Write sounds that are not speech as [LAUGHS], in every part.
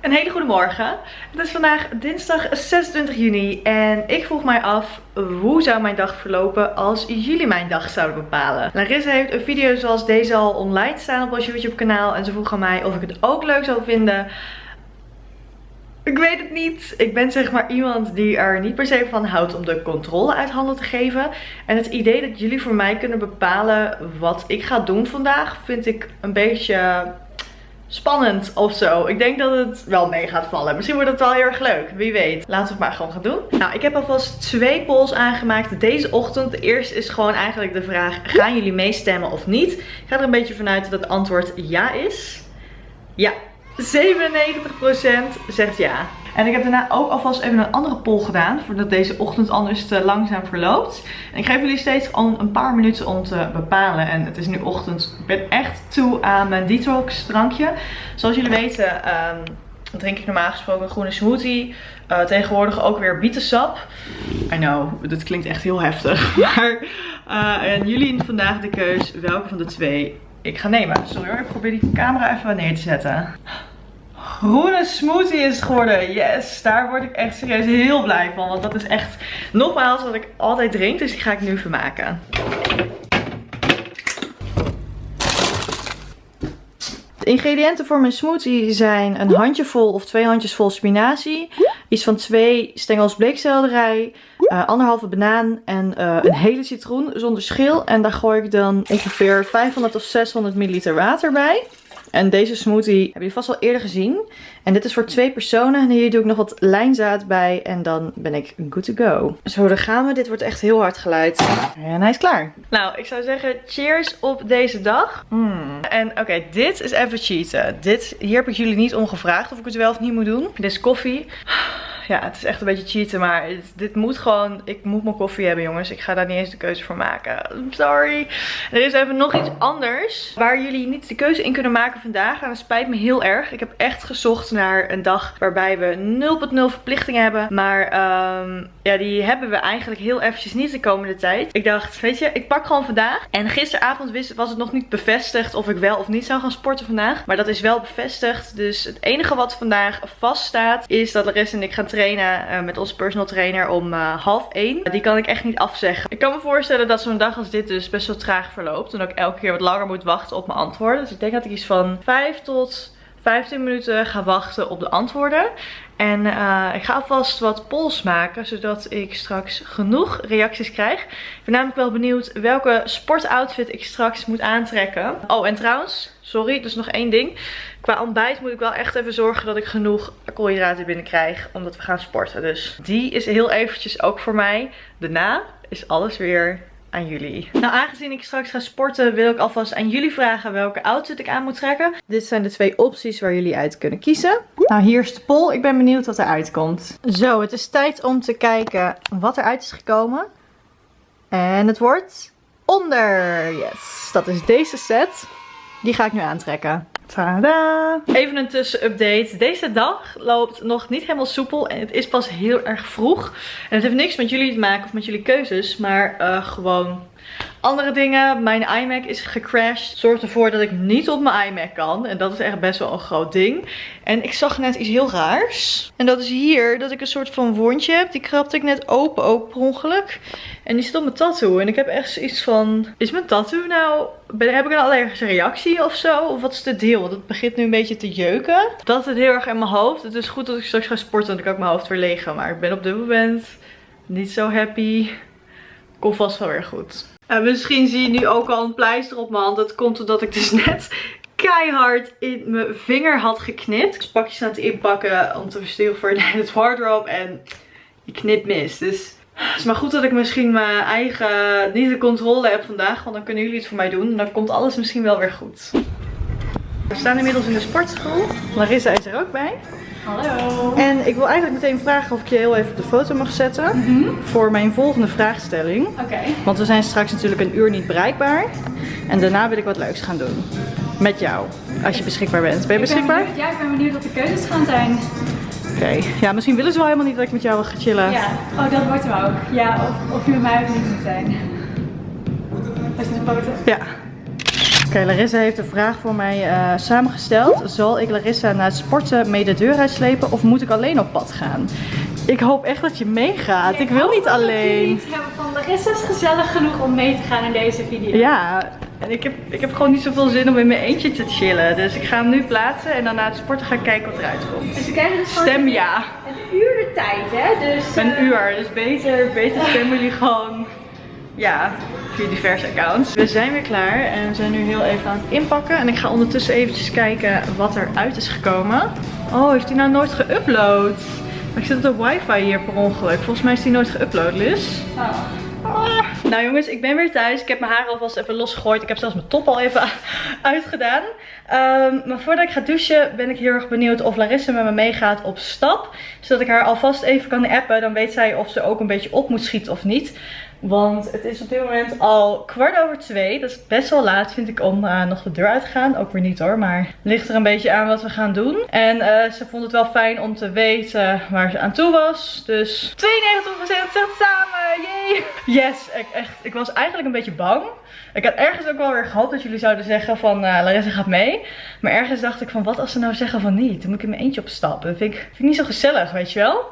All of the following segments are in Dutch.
Een hele goede morgen. Het is vandaag dinsdag 26 juni en ik vroeg mij af hoe zou mijn dag verlopen als jullie mijn dag zouden bepalen. Larissa heeft een video zoals deze al online staan op ons YouTube kanaal en ze vroeg aan mij of ik het ook leuk zou vinden ik weet het niet. Ik ben zeg maar iemand die er niet per se van houdt om de controle uit handen te geven. En het idee dat jullie voor mij kunnen bepalen wat ik ga doen vandaag vind ik een beetje spannend of zo. Ik denk dat het wel mee gaat vallen. Misschien wordt het wel heel erg leuk. Wie weet. Laten we het maar gewoon gaan doen. Nou, ik heb alvast twee polls aangemaakt deze ochtend. De eerste is gewoon eigenlijk de vraag, gaan jullie meestemmen of niet? Ik ga er een beetje vanuit dat het antwoord ja is. Ja, 97% zegt ja. En ik heb daarna ook alvast even een andere poll gedaan. Voordat deze ochtend anders te langzaam verloopt. En ik geef jullie steeds gewoon een paar minuten om te bepalen. En het is nu ochtend. Ik ben echt toe aan mijn detox drankje. Zoals jullie weten um, drink ik normaal gesproken een groene smoothie. Uh, tegenwoordig ook weer bietensap. I know, dit klinkt echt heel heftig. [LAUGHS] Maar uh, en jullie vandaag de keus welke van de twee ik ga nemen. Sorry hoor, ik probeer die camera even neer te zetten groene smoothie is geworden. Yes, daar word ik echt serieus heel blij van. Want dat is echt nogmaals wat ik altijd drink. Dus die ga ik nu vermaken. De ingrediënten voor mijn smoothie zijn een handjevol of twee handjes vol spinazie. Iets van twee stengels bleekselderij. Uh, anderhalve banaan en uh, een hele citroen zonder schil. En daar gooi ik dan ongeveer 500 of 600 milliliter water bij. En deze smoothie heb je vast wel eerder gezien. En dit is voor twee personen. En hier doe ik nog wat lijnzaad bij. En dan ben ik good to go. Zo, daar gaan we. Dit wordt echt heel hard geluid. En hij is klaar. Nou, ik zou zeggen cheers op deze dag. Mm. En oké, dit is even cheaten. Dit, hier heb ik jullie niet om gevraagd of ik het wel of niet moet doen. Dit is koffie ja, het is echt een beetje cheaten. Maar dit moet gewoon, ik moet mijn koffie hebben jongens. Ik ga daar niet eens de keuze voor maken. Sorry. Er is even nog iets anders. Waar jullie niet de keuze in kunnen maken vandaag. En dat spijt me heel erg. Ik heb echt gezocht naar een dag waarbij we 0.0 verplichtingen hebben. Maar um, ja, die hebben we eigenlijk heel eventjes niet de komende tijd. Ik dacht, weet je, ik pak gewoon vandaag. En gisteravond was het nog niet bevestigd of ik wel of niet zou gaan sporten vandaag. Maar dat is wel bevestigd. Dus het enige wat vandaag vaststaat is dat Larissa en ik gaan trainen uh, met onze personal trainer om uh, half 1. Die kan ik echt niet afzeggen. Ik kan me voorstellen dat zo'n dag als dit dus best wel traag verloopt. En ook elke keer wat langer moet wachten op mijn antwoorden. Dus ik denk dat ik iets van 5 tot 15 minuten ga wachten op de antwoorden. En uh, ik ga alvast wat polls maken, zodat ik straks genoeg reacties krijg. Ik ben namelijk wel benieuwd welke sportoutfit ik straks moet aantrekken. Oh, en trouwens, sorry, dus nog één ding. Qua ontbijt moet ik wel echt even zorgen dat ik genoeg koolhydraten binnenkrijg, omdat we gaan sporten. Dus die is heel eventjes ook voor mij. Daarna is alles weer aan jullie. Nou, aangezien ik straks ga sporten, wil ik alvast aan jullie vragen welke outfit ik aan moet trekken. Dit zijn de twee opties waar jullie uit kunnen kiezen. Nou, hier is de poll. Ik ben benieuwd wat eruit komt. Zo, het is tijd om te kijken wat eruit is gekomen. En het wordt onder. Yes, dat is deze set. Die ga ik nu aantrekken. Tada! Even een tussenupdate. Deze dag loopt nog niet helemaal soepel en het is pas heel erg vroeg. En het heeft niks met jullie te maken of met jullie keuzes, maar uh, gewoon andere dingen. Mijn iMac is gecrashed. Zorgt ervoor dat ik niet op mijn iMac kan. En dat is echt best wel een groot ding. En ik zag net iets heel raars. En dat is hier dat ik een soort van wondje heb. Die krabde ik net open, ook per ongeluk. En die zit op mijn tattoo. En ik heb echt zoiets van... Is mijn tattoo nou... heb ik een allergische reactie of zo? Of wat is de deal? Want het begint nu een beetje te jeuken. Dat zit heel erg in mijn hoofd. Het is goed dat ik straks ga sporten. Want ik kan ik mijn hoofd weer legen. Maar ik ben op dit moment niet zo happy. Komt vast wel weer goed. En misschien zie je nu ook al een pleister op mijn hand. Dat komt omdat ik dus [LAUGHS] net keihard in mijn vinger had geknipt. Ik pakjes aan het inpakken om te versturen voor het wardrobe. En die knip mis. Dus het is maar goed dat ik misschien mijn eigen, niet de controle heb vandaag. Want dan kunnen jullie het voor mij doen. En dan komt alles misschien wel weer goed. We staan inmiddels in de sportschool. Larissa is er ook bij. Hallo. En ik wil eigenlijk meteen vragen of ik je heel even op de foto mag zetten. Mhm. Voor mijn volgende vraagstelling. Oké. Want we zijn straks natuurlijk een uur niet bereikbaar. En daarna wil ik wat leuks gaan doen. Met jou. Als je beschikbaar bent. Ben je beschikbaar? ja, ik ben benieuwd wat de keuzes gaan zijn. Oké. Ja, misschien willen ze wel helemaal niet dat ik met jou ga chillen. Ja. Oh, dat wordt hem ook. Ja, of, of je met mij ook niet moet zijn. Is dit een foto? Ja. Oké, Larissa heeft een vraag voor mij eh, samengesteld. Zal ik Larissa na het sporten mee de deur uitslepen of moet ik alleen op pad gaan? Ik hoop echt dat je meegaat. Ik wil niet alleen. Ik hebben van Larissa is gezellig genoeg om mee te gaan in deze video. Ja, en ik heb, ik heb gewoon niet zoveel zin om in mijn eentje te chillen. Dus ik ga hem nu plaatsen en dan na het sporten gaan kijken wat eruit komt. Dus we krijgen dus Stem ja. een uur de tijd, hè? Dus, Een eh, uur, dus beter, beter stemmen jullie gewoon, ja, via diverse accounts. We zijn weer klaar en we zijn nu heel even aan het inpakken. En ik ga ondertussen eventjes kijken wat eruit is gekomen. Oh, heeft hij nou nooit geüpload? Maar ik zit op de wifi hier per ongeluk. Volgens mij is die nooit geüpload, Liz. oh. Ah. Nou jongens, ik ben weer thuis. Ik heb mijn haar alvast even losgegooid. Ik heb zelfs mijn top al even [LAUGHS] uitgedaan. Ehm, maar voordat ik ga douchen ben ik heel erg benieuwd of Larissa met me meegaat op stap. Zodat ik haar alvast even kan appen. Dan weet zij of ze ook een beetje op moet schieten of niet. Want het is op dit moment al kwart over twee. Dat is best wel laat vind ik om eh, nog de deur uit te gaan. Ook weer niet hoor, maar ligt er een beetje aan wat we gaan doen. En eh, ze vond het wel fijn om te weten waar ze aan toe was. Dus 92% zegt samen, yay! Yes, ik, echt, ik was eigenlijk een beetje bang. Ik had ergens ook wel weer gehoopt dat jullie zouden zeggen van eh, Larissa gaat mee. Maar ergens dacht ik van wat als ze nou zeggen van niet. Dan moet ik in mijn eentje opstappen. Dat vind ik, vind niet zo gezellig, weet je wel.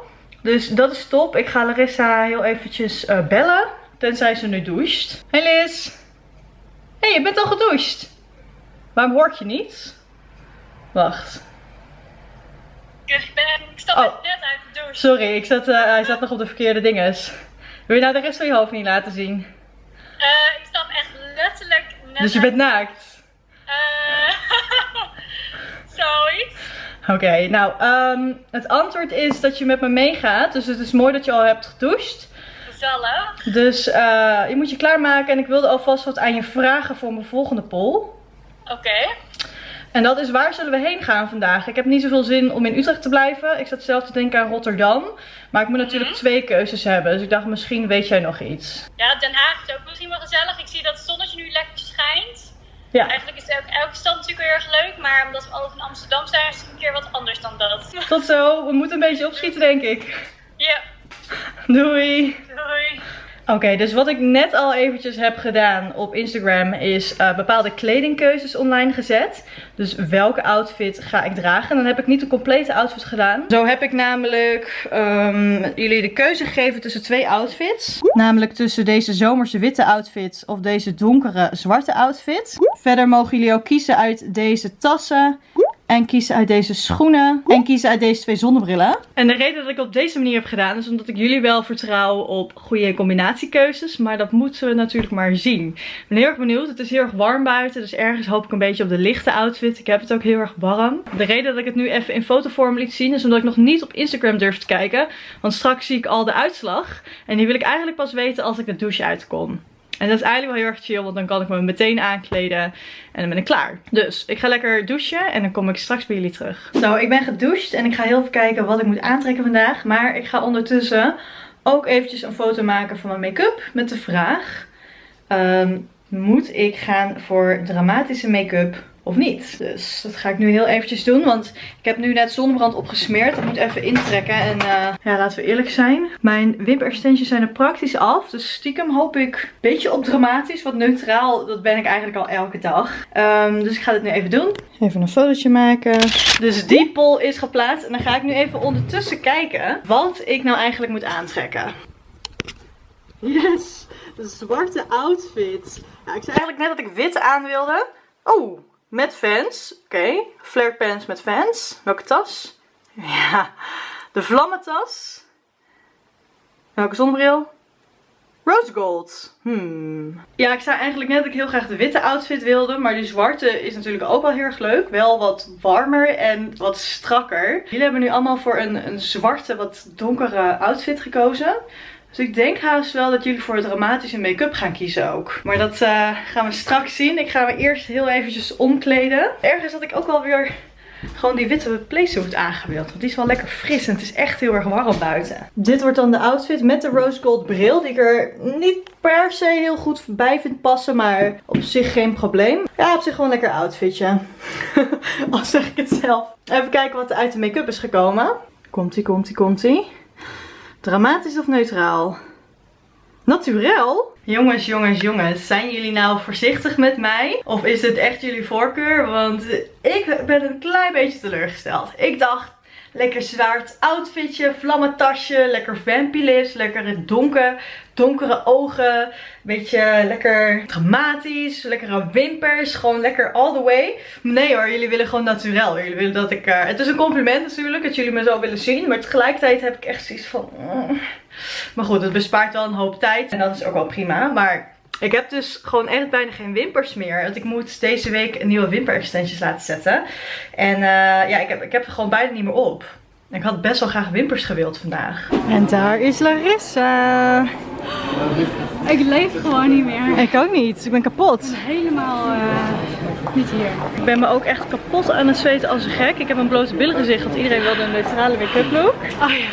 Dus dat is top. Ik ga Larissa heel eventjes bellen. Tenzij ze nu doucht. Hey Liz. Hé, hey, je bent al gedoucht. Waarom hoor ik je niet? Wacht. Ik, ben, ik stap Oh. net uit de douche. Sorry, ik zat, eh, hij zat nog op de verkeerde dinges. Wil je nou de rest van je hoofd niet laten zien? Eh, ik stap echt letterlijk net Dus je bent naakt. Eh, [LAUGHS] Zoiets. Oké, nou, ehm, het antwoord is dat je met me meegaat. Dus het is mooi dat je al hebt gedoucht. Gezellig. Dus eh, je moet je klaarmaken. En ik wilde alvast wat aan je vragen voor mijn volgende poll. Oké. En dat is waar zullen we heen gaan vandaag? Ik heb niet zoveel zin om in Utrecht te blijven. Ik zat zelf te denken aan Rotterdam. Maar ik moet natuurlijk Mhm. twee keuzes hebben. Dus ik dacht misschien weet jij nog iets. Ja, Den Haag is ook misschien wel gezellig. Ik zie dat het zonnetje nu lekker schijnt. Ja, Eigenlijk is ook elke stad natuurlijk heel erg leuk. Maar omdat we altijd in Amsterdam zijn, is het een keer wat anders dan dat. tot zo. We moeten een beetje opschieten denk ik. Ja, Doei. doei. Oké, dus wat ik net al eventjes heb gedaan op Instagram is eh, bepaalde kledingkeuzes online gezet. Dus welke outfit ga ik dragen? En dan heb ik niet de complete outfit gedaan. Zo heb ik namelijk ehm, jullie de keuze gegeven tussen twee outfits. Namelijk tussen deze zomerse witte outfit of deze donkere zwarte outfit. Verder mogen jullie ook kiezen uit deze tassen. En kiezen uit deze schoenen. En kiezen uit deze twee zonnebrillen. En de reden dat ik op deze manier heb gedaan is omdat ik jullie wel vertrouw op goede combinatiekeuzes. Maar dat moeten we natuurlijk maar zien. Ik ben heel erg benieuwd. Het is heel erg warm buiten. Dus ergens hoop ik een beetje op de lichte outfit. Ik heb het ook heel erg warm. De reden dat ik het nu even in fotovorm liet zien is omdat ik nog niet op Instagram durf te kijken. Want straks zie ik al de uitslag. En die wil ik eigenlijk pas weten als ik de douche uitkom. En dat is eigenlijk wel heel erg chill, want dan kan ik me meteen aankleden en dan ben ik klaar. Dus ik ga lekker douchen en dan kom ik straks bij jullie terug. Zo, ik ben gedoucht en ik ga heel even kijken wat ik moet aantrekken vandaag. Maar ik ga ondertussen ook eventjes een foto maken van mijn make-up met de vraag... ehm, moet ik gaan voor dramatische make-up of niet? Dus dat ga ik nu heel eventjes doen, want ik heb nu net zonnebrand opgesmeerd. Ik moet even intrekken en eh, ja, laten we eerlijk zijn. Mijn wimperextensions zijn er praktisch af. Dus stiekem hoop ik een beetje op dramatisch. Want neutraal, dat ben ik eigenlijk al elke dag. Ehm, dus ik ga dit nu even doen. Even een fotootje maken. Dus die poll is geplaatst. En dan ga ik nu even ondertussen kijken wat ik nou eigenlijk moet aantrekken. Yes, de zwarte outfit. Ja, ik zei eigenlijk net dat ik wit aan wilde. Oh, met fans. Oké, flare pants met fans. Welke tas? [LAUGHS] Ja, de vlammentas. Welke zonnebril? Rose gold. Hmm. Ja, ik zei eigenlijk net dat ik heel graag de witte outfit wilde. Maar die zwarte is natuurlijk ook wel heel erg leuk. Wel wat warmer en wat strakker. Jullie hebben nu allemaal voor een, een zwarte, wat donkere outfit gekozen. Dus ik denk haast wel dat jullie voor het dramatische make-up gaan kiezen ook. Maar dat eh, gaan we straks zien. Ik ga me eerst heel eventjes omkleden. Ergens had ik ook wel weer gewoon die witte playsuit aangewild. Want die is wel lekker fris en het is echt heel erg warm buiten. Dit wordt dan de outfit met de rose gold bril. Die ik er niet per se heel goed bij vind passen. Maar op zich geen probleem. Ja, op zich gewoon een lekker outfitje. [LAUGHS] Al zeg ik het zelf. Even kijken wat er uit de make-up is gekomen. Komt-ie, komt-ie, komt-ie. Dramatisch of neutraal? Naturel? Jongens, jongens, jongens, zijn jullie nou voorzichtig met mij? Of is het echt jullie voorkeur? Want ik ben een klein beetje teleurgesteld. Ik dacht, lekker zwaard outfitje, vlammentasje, lekker vampy lekker donker, donkere ogen, beetje lekker dramatisch, lekkere wimpers, gewoon lekker all the way. Nee hoor, jullie willen gewoon naturel. Jullie willen dat ik, uh, het is een compliment natuurlijk, dat jullie me zo willen zien, maar tegelijkertijd heb ik echt zoiets van... Mm. Maar goed, het bespaart wel een hoop tijd en dat is ook wel prima, maar... Ik heb dus gewoon echt bijna geen wimpers meer. Want ik moet deze week een nieuwe wimper extensions laten zetten. En uh, ja, ik heb, ik heb er gewoon bijna niet meer op. Ik had best wel graag wimpers gewild vandaag. En daar is Larissa. Ik leef gewoon niet meer. Ik ook niet. Ik ben kapot. Helemaal uh, niet hier. Ik ben me ook echt kapot aan het zweten als een gek. Ik heb een blote billen gezicht, want iedereen wilde een neutrale make-up look. Oh ja.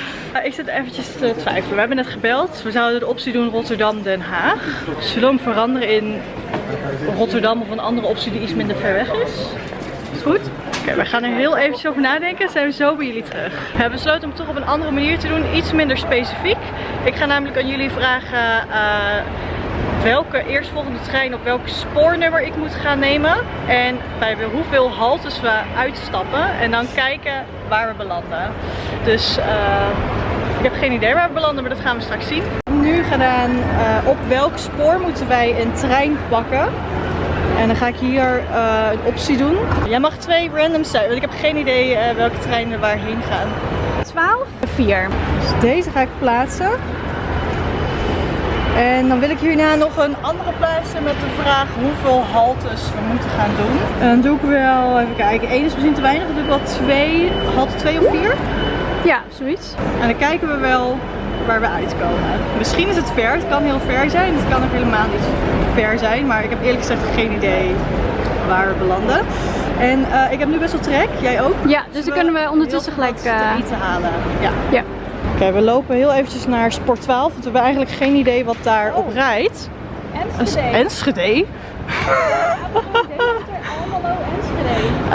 Ik zit eventjes te twijfelen. We hebben net gebeld. We zouden de optie doen Rotterdam-Den Haag. Zullen we hem veranderen in Rotterdam of een andere optie die iets minder ver weg is? Is goed? Oké, we gaan er heel eventjes over nadenken. Zijn we zo bij jullie terug. We hebben besloten om het toch op een andere manier te doen. Iets minder specifiek. Ik ga namelijk aan jullie vragen uh, welke eerstvolgende trein op welk spoornummer ik moet gaan nemen. En bij hoeveel haltes we uitstappen. En dan kijken waar we belanden. Dus ik heb geen idee waar we belanden, maar dat gaan we straks zien. Nu gedaan uh, op welk spoor moeten wij een trein pakken. En dan ga ik hier uh, een optie doen. Jij mag twee randoms zijn, want ik heb geen idee uh, welke treinen waarheen gaan. 12? 4. Dus deze ga ik plaatsen. En dan wil ik hierna nog een andere plaatsen met de vraag hoeveel haltes we moeten gaan doen. En dan doe ik wel, even kijken, één is misschien te weinig. Dan doe ik wel twee, halte 2 of 4. Ja, zoiets. En dan kijken we wel waar we uitkomen. Misschien is het ver, het kan heel ver zijn, het kan ook helemaal niet ver zijn, maar ik heb eerlijk gezegd geen idee waar we belanden. En uh, ik heb nu best wel trek, jij ook? Ja, dus dan kunnen we ondertussen gelijk uh... te eten halen. Ja. ja. Oké, okay, we lopen heel eventjes naar Sport 12, want we hebben eigenlijk geen idee wat daar op oh. rijdt. Enschede. Enschede? [LAUGHS] Almelo, Enschede. Uh,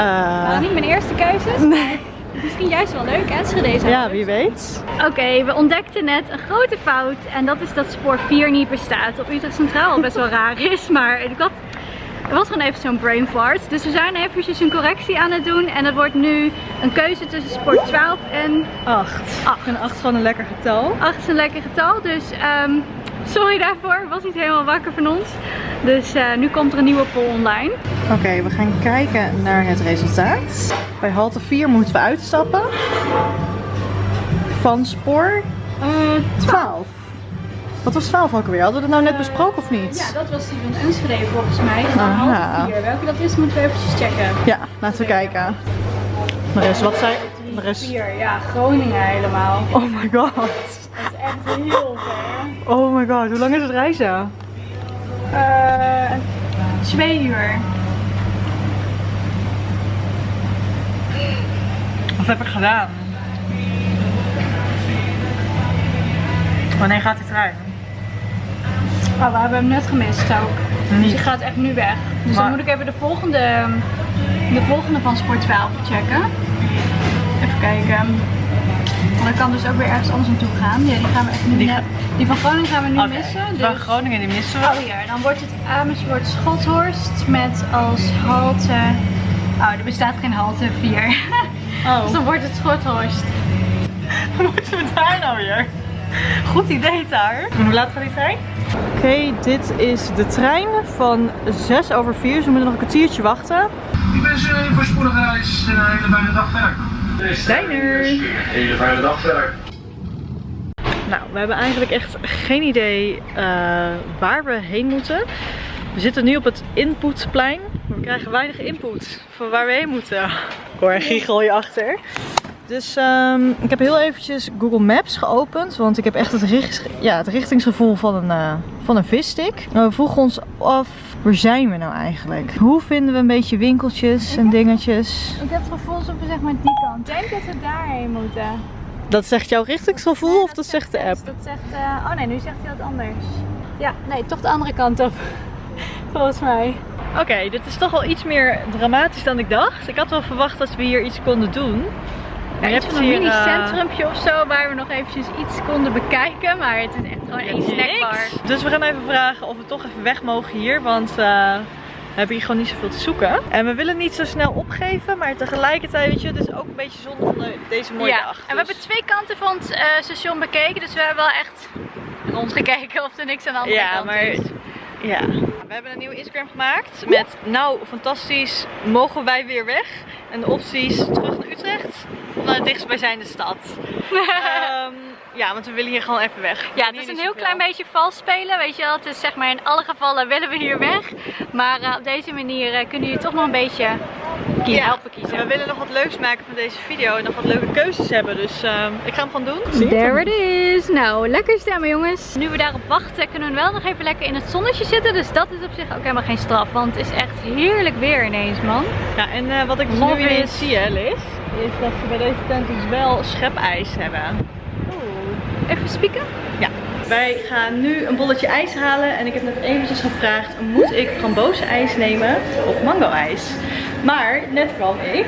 nou, niet mijn eerste keuzes. Nee. Misschien juist wel leuk, Enschede Ja, wie weet. Oké, okay, we ontdekten net een grote fout. En dat is dat spoor 4 niet bestaat. Op Utrecht Centraal best wel raar [LAUGHS] is. Maar ik had, er was gewoon even zo'n brain fart. Dus we zijn eventjes een correctie aan het doen. En het wordt nu een keuze tussen spoor 12 en 8. 8. En 8 is gewoon een lekker getal. 8 is een lekker getal. Dus um, sorry daarvoor. Was niet helemaal wakker van ons. Dus uh, nu komt er een nieuwe poll online. Oké, okay, we gaan kijken naar het resultaat. Bij halte 4 moeten we uitstappen. Van spoor uh, 12. Wat was 12 ook alweer? Hadden we dat nou net besproken of niet? Ja, dat was die van Enschede volgens mij. En dan halte 4. Welke dat is moeten we eventjes checken. Ja, laten we kijken. Maar is wat zei... Er is 4, ja, Groningen helemaal. Oh my god. Dat is echt heel ver. Oh my god, hoe lang is het reizen? Uh, twee uur. Wat heb ik gedaan? Wanneer gaat die trein? Oh, we hebben hem net gemist ook. Niet. Dus die gaat echt nu weg. Dus Maar- dan moet ik even de volgende, de volgende van Sport 12 checken. Even kijken. Want dat kan dus ook weer ergens anders naartoe gaan. Ja, die gaan we echt nu Die net- Die van Groningen gaan we nu missen. Van Dus... Groningen die missen we. Oh hier, dan wordt het Amersfoort Schothorst met als halte... Oh, er bestaat geen halte 4. [LAUGHS] Oh, Dus dan wordt het Schothorst. [LAUGHS] moeten we daar nou weer? Goed idee daar. Hoe laat gaat die trein? Oké, dit is de trein van 6 over 4. Dus we moeten nog een kwartiertje wachten. Ik wens u een voorspoedige reis en een hele fijne dag verder. Zijn er. Een hele fijne dag verder. Nou, we hebben eigenlijk echt geen idee eh, waar we heen moeten. We zitten nu op het inputplein. We krijgen weinig input van waar we heen moeten. Ik hoor een giegel je achter. Dus ehm, ik heb heel eventjes Google Maps geopend. Want ik heb echt het, richt, ja, het richtingsgevoel van een, eh, van een visstick. We vroegen ons af, waar zijn we nou eigenlijk? Hoe vinden we een beetje winkeltjes en dingetjes? Ik heb het gevoel alsof we zeg maar die kant. Ik denk dat we daarheen moeten. Dat zegt jouw richtingsgevoel of dat zegt de app? Dat zegt, eh, oh nee, nu zegt hij wat anders. Ja, nee, toch de andere kant op. [LAUGHS] Volgens mij. Oké, dit is toch wel iets meer dramatisch dan ik dacht. Ik had wel verwacht dat we hier iets konden doen. Ja, je iets hebt van een hier, mini eh, of zo waar we nog eventjes iets konden bekijken. Maar het is echt Gewoon één snackbar. Dus we gaan even vragen of we toch even weg mogen hier. Want eh, we hebben hier gewoon niet zoveel te zoeken. En we willen niet zo snel opgeven. Maar tegelijkertijd, weet je, het is ook een beetje zonde van de- deze mooie ja, dag. en we Dus- hebben twee kanten van het eh, station bekeken. Dus we hebben wel echt rondgekeken of er niks aan de andere Ja, kant maar is. ja. We hebben een nieuwe Instagram gemaakt met nou fantastisch, mogen wij weer weg? En de opties terug naar Utrecht of naar de dichtstbijzijnde stad. [LAUGHS] Ehm, ja, want we willen hier gewoon even weg. Ja, het is een heel klein beetje vals spelen, weet je wel. Het is zeg maar in alle gevallen willen we hier weg. Maar eh, op deze manier eh, kunnen jullie toch nog een beetje Ja, helpen kiezen. We willen nog wat leuks maken van deze video en nog wat leuke keuzes hebben. Dus ehm, ik ga hem gewoon doen. There it is. Nou, lekker stemmen jongens. Nu we daarop wachten kunnen we wel nog even lekker in het zonnetje zitten. Dus dat is op zich ook helemaal geen straf. Want het is echt heerlijk weer ineens man. Ja, en eh, wat ik dus nu ineens it. zie, hè, Liz, is dat ze bij deze tent dus wel schepijs hebben. Even spieken. Ja. Wij gaan nu een bolletje ijs halen en ik heb net eventjes gevraagd, moet ik frambozenijs nemen of mango-ijs? Maar net kwam ik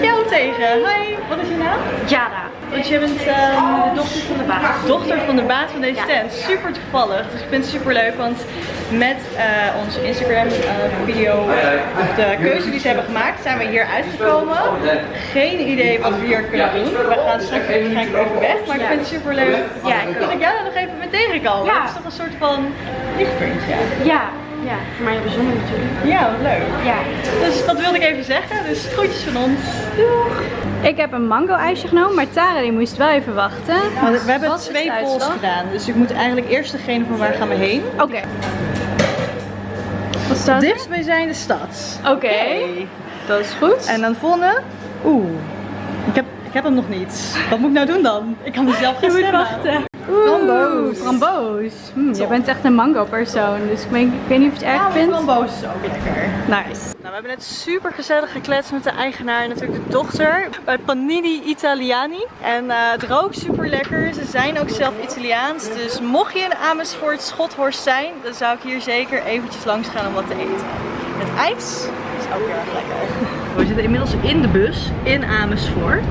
jou tegen. Hi, wat is je naam? Jara. Want je bent ehm, de dochter van de baas. Dochter van de baas van deze tent. Super toevallig. Dus ik vind het super leuk. Want met eh, onze Instagram eh, video, of de keuze die ze hebben gemaakt, zijn we hier uitgekomen. Geen idee wat we hier kunnen doen. We gaan straks over weg. Maar ik vind het super leuk. Ja, ik dat ik jou nog even mee tegenkomen. Ja. Dat is toch een soort van lichtpuntje. Ja. Ja, voor mij bijzonder natuurlijk. Ja, wat leuk. Ja. Dus dat wilde ik even zeggen. Dus groetjes van ons. Doeg! Ik heb een mango ijsje genomen, maar Tara die moest wel even wachten. Maar we hebben Wat twee de polls gedaan. Dus ik moet eigenlijk eerst degene van waar gaan we heen. Oké. Wat staat er? Dichtstbijzijnde stad. Oké. Dat is goed. En dan de volgende. Oeh. Ik heb, ik heb hem nog niet. Wat moet ik nou doen dan? Ik kan mezelf gaan Je moet stemmen. wachten. Framboos. Framboos. Hm, je bent echt een mango persoon, dus ik, weet- ik weet niet of je het erg Ja, vindt. framboos is ook lekker. Nice. Nou, we hebben net super gezellig gekletst met de eigenaar en natuurlijk de dochter bij Panini Italiani. En eh, het rookt super lekker. Ze zijn ook zelf Italiaans. Dus mocht je in Amersfoort Schothorst zijn, dan zou ik hier zeker eventjes langs gaan om wat te eten. Het ijs is ook heel erg lekker. We zitten inmiddels in de bus in Amersfoort.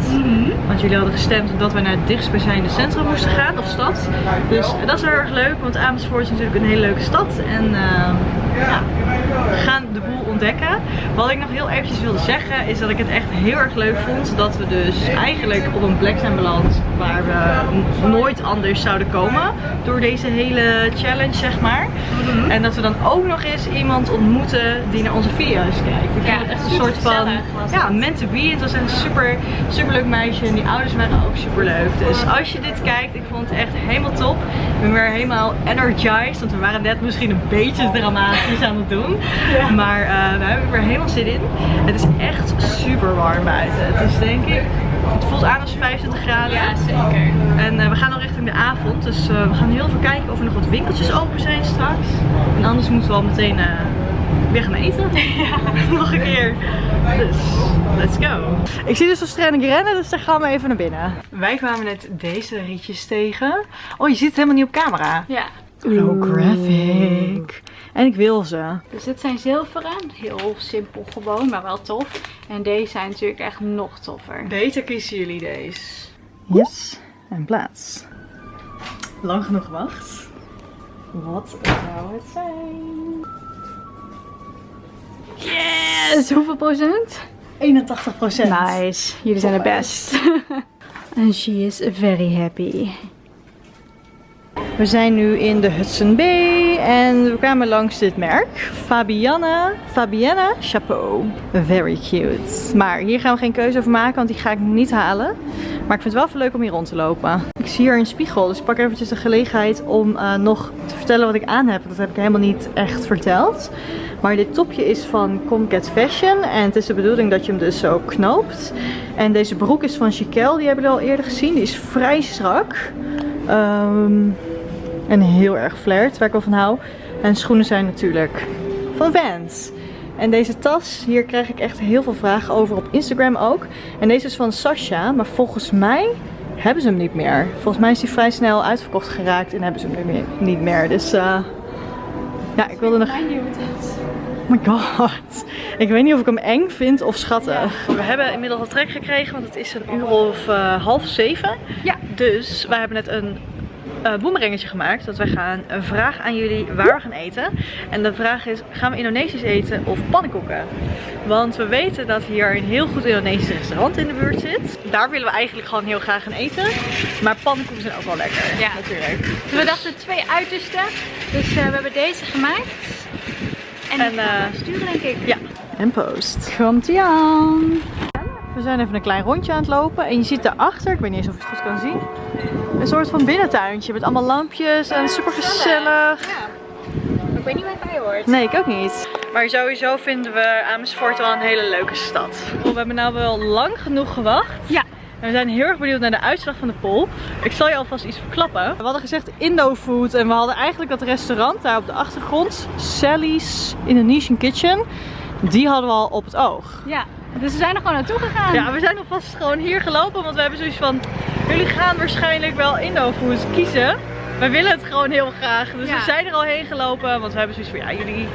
Want jullie hadden gestemd dat wij naar het dichtstbijzijnde centrum moesten gaan, of stad. Dus dat is heel erg leuk, want Amersfoort is natuurlijk een hele leuke stad. En eh, ja, we gaan de boel ontdekken. Wat ik nog heel eventjes wilde zeggen, is dat ik het echt heel erg leuk vond dat we dus eigenlijk op een plek zijn beland waar we nooit anders zouden komen. Door deze hele challenge, zeg maar. En dat we dan ook nog eens iemand ontmoeten die naar onze video's kijkt. Ik Ja, vond het echt een soort van ja, meant to be. Het was een super, super leuk meisje en die ouders waren ook super leuk. Dus als je dit kijkt, ik vond het echt helemaal top. Ik ben weer helemaal energized, want we waren net misschien een beetje dramatisch aan het doen. Maar eh we hebben er weer helemaal zin in. Het is echt super warm buiten. Het is denk ik, het voelt aan als 25 graden. Ja, zeker. En eh, we gaan nog richting de avond, dus eh, we gaan heel even kijken of er nog wat winkeltjes open zijn straks. En anders moeten we al meteen weer gaan eten. Ja, [LAUGHS] nog een keer. Dus, let's go. Ik zie dus zo streng rennen, dus daar gaan we even naar binnen. Wij kwamen net deze rietjes tegen. Oh, je ziet het helemaal niet op camera. Ja. Holographic. En ik wil ze. Dus dit zijn zilveren. Heel simpel gewoon, maar wel tof. En deze zijn natuurlijk echt nog toffer. Beter kiezen jullie deze. Yes, en plaats. Lang genoeg gewacht. Wat zou het zijn? Yes! Hoeveel procent? 81 procent. Nice. Jullie zijn de best. [LAUGHS] And she is very happy. We zijn nu in de Hudson Bay en we kwamen langs dit merk. Fabiana, Fabiana Chapeau. Very cute. Maar hier gaan we geen keuze over maken, want die ga ik niet halen. Maar ik vind het wel even leuk om hier rond te lopen. Ik zie hier een spiegel, dus ik pak eventjes de gelegenheid om eh, nog te vertellen wat ik aan heb. Dat heb ik helemaal niet echt verteld. Maar dit topje is van Comcat Fashion en het is de bedoeling dat je hem dus zo knoopt. En deze broek is van Chiquel, die hebben we al eerder gezien. Die is vrij strak. Ehm, en heel erg flared, waar ik wel van hou. En schoenen zijn natuurlijk van Vans. En deze tas, hier krijg ik echt heel veel vragen over op Instagram ook. En deze is van Sasha, maar volgens mij hebben ze hem niet meer. Volgens mij is hij vrij snel uitverkocht geraakt en hebben ze hem niet meer. Dus eh, ja, ik wilde nog... Oh my god. Ik weet niet of ik hem eng vind of schattig. We hebben inmiddels al trek gekregen, want het is een uur of eh, half zeven. Ja. Dus wij hebben net een uh, boemerangetje gemaakt. Dat wij gaan een vraag aan jullie waar we gaan eten. En de vraag is, gaan we Indonesisch eten of pannenkoeken? Want we weten dat hier een heel goed Indonesisch restaurant in de buurt zit. Daar willen we eigenlijk gewoon heel graag gaan eten. Maar pannenkoeken zijn ook wel lekker. Ja, natuurlijk. Dus we dachten twee uitersten. Dus uh, we hebben deze gemaakt. En, en uh, sturen denk ik. Ja. En post. Komt ie aan. We zijn even een klein rondje aan het lopen. En je ziet daarachter, ik weet niet eens of je het goed kan zien, een soort van binnentuintje met allemaal lampjes en super gezellig. Ja. Ik weet niet waar het bij hoort. Nee, ik ook niet. Maar sowieso vinden we Amersfoort wel een hele leuke stad. We hebben nou wel lang genoeg gewacht. Ja. En we zijn heel erg benieuwd naar de uitslag van de poll. Ik zal je alvast iets verklappen. We hadden gezegd Indo food en we hadden eigenlijk dat restaurant daar op de achtergrond. Sally's Indonesian Kitchen. Die hadden we al op het oog. Ja. Dus we zijn er gewoon naartoe gegaan. Ja, we zijn alvast gewoon hier gelopen. Want we hebben zoiets van, jullie gaan waarschijnlijk wel Indo-food kiezen. Wij willen het gewoon heel graag. Dus we zijn er al heen gelopen. Want we hebben zoiets van, ja, jullie,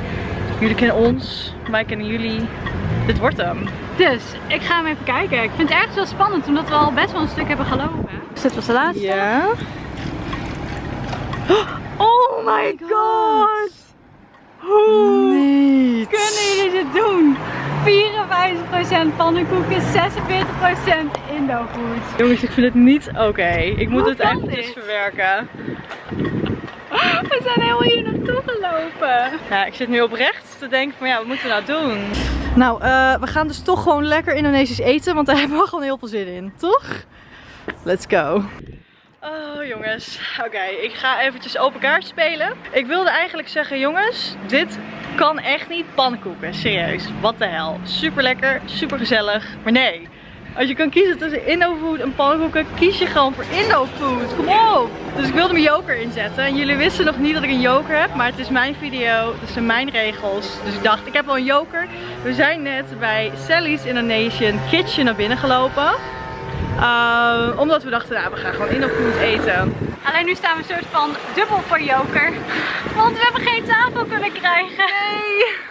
jullie kennen ons. Wij kennen jullie. Dit wordt hem. Dus, ik ga hem even kijken. Ik vind het ergens wel spannend, omdat we al best wel een stuk hebben gelopen. Dus dit was de laatste. Ja. Oh my god! Hoe kunnen jullie dit doen? 54% pannenkoeken, 46% Indo-food. Jongens, ik vind het niet oké. Ik moet het eventjes verwerken. We zijn heel hier naartoe gelopen. Ja, ik zit nu oprecht te denken van ja, wat moeten we nou doen? Nou, uh, we gaan dus toch gewoon lekker Indonesisch eten, want daar hebben we gewoon heel veel zin in, toch? Let's go. Oh jongens, oké, ik ga eventjes open kaart spelen. Ik wilde eigenlijk zeggen jongens, dit kan echt niet pannenkoeken, serieus. Wat de hel. Super lekker, super gezellig, maar nee. Als je kan kiezen tussen Indofood en pannenkoeken, kies je gewoon voor Indofood. Kom op! Dus ik wilde mijn joker inzetten. En jullie wisten nog niet dat ik een joker heb, maar het is mijn video. Het zijn mijn regels. Dus ik dacht, ik heb wel een joker. We zijn net bij Sally's Indonesian Kitchen naar binnen gelopen. Uh, omdat we dachten, nou, we gaan gewoon Indofood eten. Alleen nu staan we een soort van dubbel voor joker. Want we hebben geen tafel kunnen krijgen. Nee.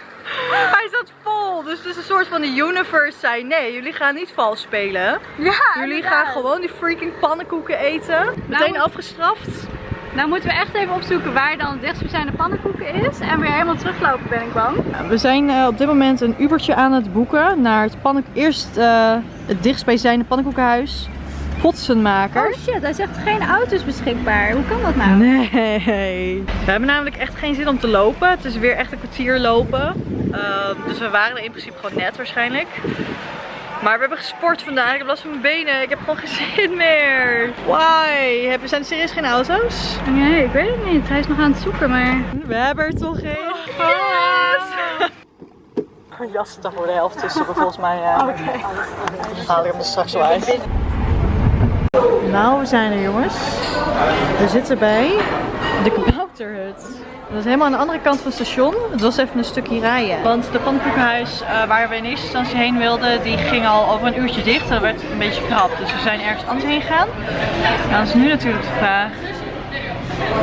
Hij zat vol. Dus het is een soort van de universe zei nee, jullie gaan niet vals spelen. Ja, Jullie gaan gewoon die freaking pannenkoeken eten. Meteen nou, afgestraft. Nou moeten we echt even opzoeken waar dan het dichtstbijzijnde pannenkoeken is. En weer helemaal teruglopen ben ik bang. We zijn uh, op dit moment een Ubertje aan het boeken naar het pannenkoek. Eerst uh, het dichtstbijzijnde pannenkoekenhuis. Potsenmaker. Oh shit, hij zegt geen auto's beschikbaar. Hoe kan dat nou? Nee. We hebben namelijk echt geen zin om te lopen. Het is weer echt een kwartier lopen. Uh, dus we waren er in principe gewoon net waarschijnlijk. Maar we hebben gesport vandaag. Ik heb last van mijn benen. Ik heb gewoon geen [LAUGHS] zin meer. Why? Hebben, zijn er serieus geen auto's? Nee, ik weet het niet. Hij is nog aan het zoeken, maar... We hebben er toch geen. Yes! Een jas er voor de helft tussen, volgens mij. Uh, [LAUGHS] Oké. Okay. Haal ik hem er straks wel uit. Nou, we zijn er jongens. We zitten bij de kabouterhut. Dat is helemaal aan de andere kant van het station. Het was even een stukje rijden. Want de pannenkoekenhuis uh, waar we in eerste instantie heen wilden, die ging al over een uurtje dicht. Dat werd een beetje krap. Dus we zijn ergens anders heen gegaan. Nou, dan is nu natuurlijk de vraag,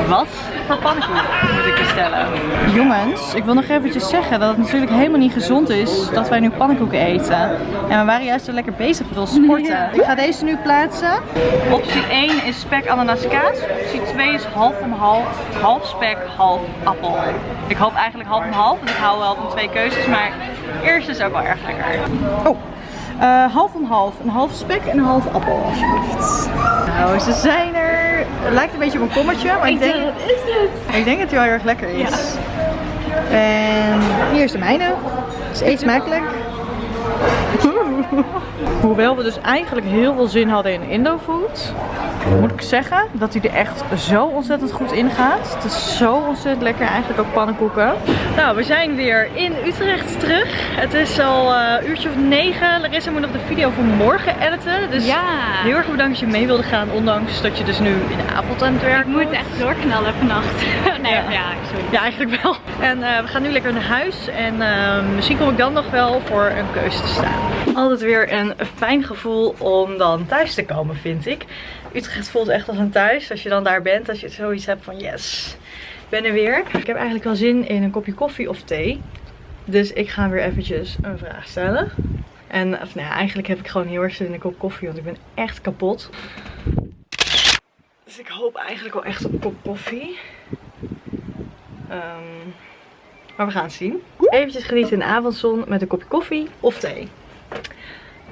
wat voor pannenkoek moet ik bestellen? Jongens, ik wil nog eventjes zeggen dat het natuurlijk helemaal niet gezond is dat wij nu pannenkoeken eten. En we waren juist zo lekker bezig met ons sporten. [LAUGHS] Ik ga deze nu plaatsen. Optie 1 is spek ananas kaas. Optie 2 is half en half. Half spek, half appel. Ik hoop eigenlijk half en half, want ik hou wel van twee keuzes. Maar eerst is ook wel erg lekker. Oh. Uh, half en half. Een half spek en een half appel alsjeblieft. Nou, ze zijn er. Het lijkt een beetje op een kommertje, maar ik, denk, wat is dit? ik denk dat hij wel heel erg lekker is. Ja. En hier is de mijne. Het is eet smakelijk. [LAUGHS] Hoewel we dus eigenlijk heel veel zin hadden in Indofood, moet ik zeggen dat hij er echt zo ontzettend goed in gaat. Het is zo ontzettend lekker, eigenlijk ook pannenkoeken. Nou, we zijn weer in Utrecht terug. Het is al een uh, uurtje of negen. Larissa moet nog de video van morgen editen. Dus ja. heel erg bedankt dat je mee wilde gaan, ondanks dat je dus nu in de avond aan het werken Ik moet echt doorknallen vannacht. [LAUGHS] nee, ja. Ja, sorry. ja, eigenlijk wel. En uh, we gaan nu lekker naar huis en uh, misschien kom ik dan nog wel voor een keuze te staan. Altijd weer een fijn gevoel om dan thuis te komen, vind ik. Utrecht voelt echt als een thuis. Als je dan daar bent, als je zoiets hebt van yes, ik ben er weer. Ik heb eigenlijk wel zin in een kopje koffie of thee. Dus ik ga weer eventjes een vraag stellen. En of, nou eigenlijk heb ik gewoon heel erg zin in een kop koffie, want ik ben echt kapot. Dus ik hoop eigenlijk wel echt op een kop koffie. Ehm, maar we gaan het zien. Eventjes genieten in de avondzon met een kopje koffie of thee.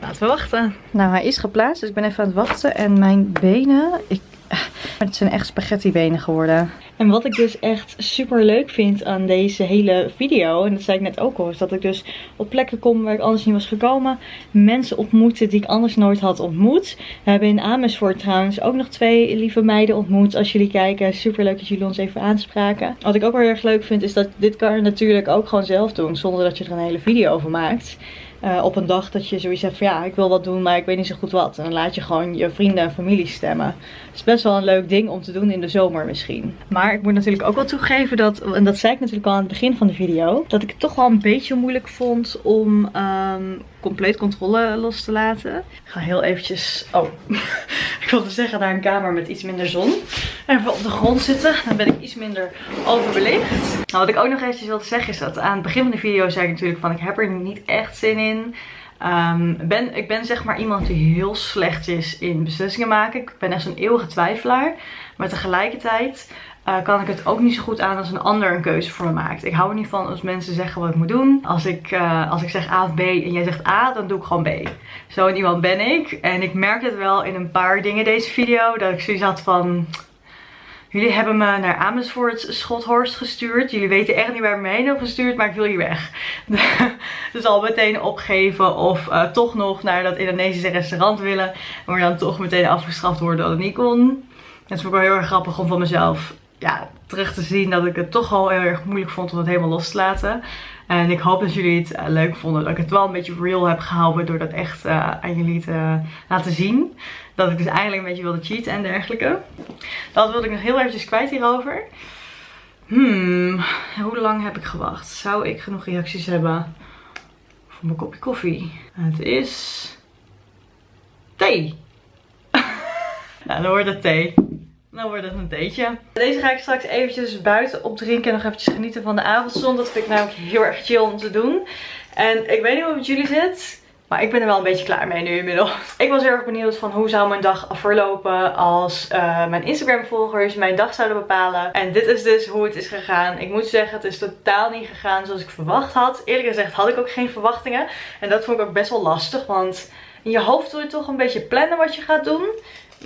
Laten we wachten. Nou, hij is geplaatst, dus ik ben even aan het wachten. En mijn benen, ik, het zijn echt spaghetti benen geworden. En wat ik dus echt super leuk vind aan deze hele video, en dat zei ik net ook al, is dat ik dus op plekken kom waar ik anders niet was gekomen. Mensen ontmoeten die ik anders nooit had ontmoet. We hebben in Amersfoort trouwens ook nog twee lieve meiden ontmoet. Als jullie kijken, super leuk dat jullie ons even aanspraken. Wat ik ook wel heel erg leuk vind, is dat dit kan je natuurlijk ook gewoon zelf doen, zonder dat je er een hele video over maakt. Uh, op een dag dat je zoiets hebt ja, ik wil wat doen, maar ik weet niet zo goed wat. En dan laat je gewoon je vrienden en familie stemmen. Het is best wel een leuk ding om te doen in de zomer misschien. Maar ik moet natuurlijk ook wel toegeven dat, en dat zei ik natuurlijk al aan het begin van de video, dat ik het toch wel een beetje moeilijk vond om um, compleet controle los te laten. Ik ga heel eventjes, oh, [LAUGHS] ik wilde zeggen naar een kamer met iets minder zon. Even op de grond zitten, dan ben ik iets minder overbelicht. Nou, wat ik ook nog eventjes wilde zeggen is dat aan het begin van de video zei ik natuurlijk van ik heb er niet echt zin in. Um, ben, ik ben zeg maar iemand die heel slecht is in beslissingen maken. Ik ben echt zo'n eeuwige twijfelaar. Maar tegelijkertijd uh, kan ik het ook niet zo goed aan als een ander een keuze voor me maakt. Ik hou er niet van als mensen zeggen wat ik moet doen. Als ik, uh, als ik zeg A of B en jij zegt A, dan doe ik gewoon B. Zo iemand ben ik. En ik merk het wel in een paar dingen deze video. Dat ik zoiets had van... Jullie hebben me naar Amersfoort Schothorst gestuurd. Jullie weten echt niet waar ik me heen heb gestuurd, maar ik wil hier weg. [LAUGHS] dus al meteen opgeven of uh, toch nog naar dat Indonesische restaurant willen. Maar dan toch meteen afgestraft worden dat het niet kon. Het is ook wel heel erg grappig om van mezelf ja, terug te zien dat ik het toch al heel erg moeilijk vond om het helemaal los te laten. En ik hoop dat jullie het uh, leuk vonden. Dat ik het wel een beetje real heb gehouden door dat echt uh, aan jullie te laten zien. Dat ik dus eigenlijk een beetje wilde cheaten en dergelijke. Dat wilde ik nog heel eventjes kwijt hierover. Hmm, hoe lang heb ik gewacht? Zou ik genoeg reacties hebben voor mijn kopje koffie? Het is thee. [LAUGHS] nou, dan wordt het thee. Dan wordt het een theetje. Deze ga ik straks eventjes buiten opdrinken en nog eventjes genieten van de avondzon. Dat vind ik namelijk heel erg chill om te doen. En ik weet niet hoe het met jullie zit. Maar ik ben er wel een beetje klaar mee nu inmiddels. Ik was heel erg benieuwd van hoe zou mijn dag verlopen als uh, mijn Instagram volgers mijn dag zouden bepalen. En dit is dus hoe het is gegaan. Ik moet zeggen het is totaal niet gegaan zoals ik verwacht had. Eerlijk gezegd had ik ook geen verwachtingen. En dat vond ik ook best wel lastig. Want in je hoofd wil je toch een beetje plannen wat je gaat doen.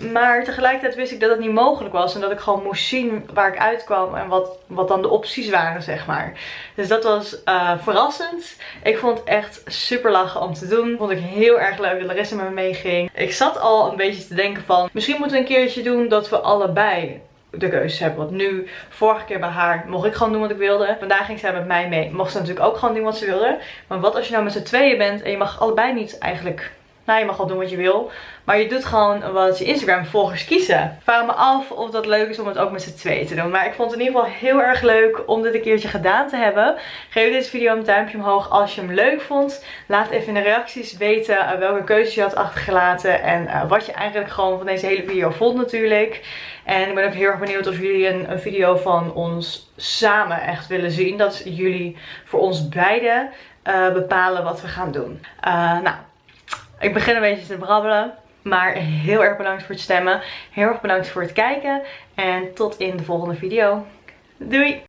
Maar tegelijkertijd wist ik dat het niet mogelijk was. En dat ik gewoon moest zien waar ik uitkwam. En wat, wat dan de opties waren, zeg maar. Dus dat was uh, verrassend. Ik vond het echt super lachen om te doen. Vond ik heel erg leuk dat Larissa met me meeging. Ik zat al een beetje te denken van... Misschien moeten we een keertje doen dat we allebei de keuze hebben. Want nu, vorige keer bij haar, mocht ik gewoon doen wat ik wilde. Vandaag ging zij met mij mee. Mocht ze natuurlijk ook gewoon doen wat ze wilde. Maar wat als je nou met z'n tweeën bent en je mag allebei niet eigenlijk nou, je mag wel doen wat je wil. Maar je doet gewoon wat je Instagram volgers kiezen. Ik vraag me af of dat leuk is om het ook met z'n tweeën te doen. Maar ik vond het in ieder geval heel erg leuk om dit een keertje gedaan te hebben. Geef deze video een duimpje omhoog als je hem leuk vond. Laat even in de reacties weten uh, welke keuzes je had achtergelaten. En uh, wat je eigenlijk gewoon van deze hele video vond natuurlijk. En ik ben ook heel erg benieuwd of jullie een, een video van ons samen echt willen zien. Dat jullie voor ons beiden uh, bepalen wat we gaan doen. nou, ik begin een beetje te brabbelen. Maar heel erg bedankt voor het stemmen. Heel erg bedankt voor het kijken. En tot in de volgende video. Doei!